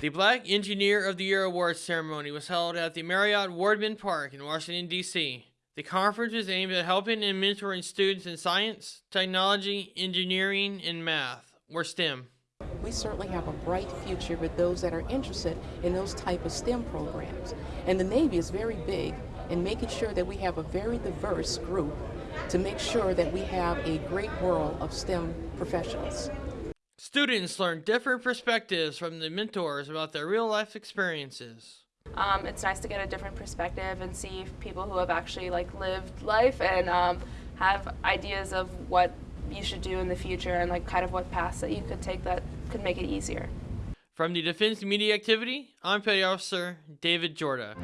The Black Engineer of the Year Awards ceremony was held at the Marriott Wardman Park in Washington, D.C. The conference is aimed at helping and mentoring students in science, technology, engineering, and math, or STEM. We certainly have a bright future with those that are interested in those type of STEM programs. And the Navy is very big in making sure that we have a very diverse group to make sure that we have a great world of STEM professionals. Students learn different perspectives from the mentors about their real life experiences. Um, it's nice to get a different perspective and see people who have actually like lived life and um, have ideas of what you should do in the future and like kind of what paths that you could take that could make it easier. From the Defense Media Activity, I'm Petty Officer David Jorda.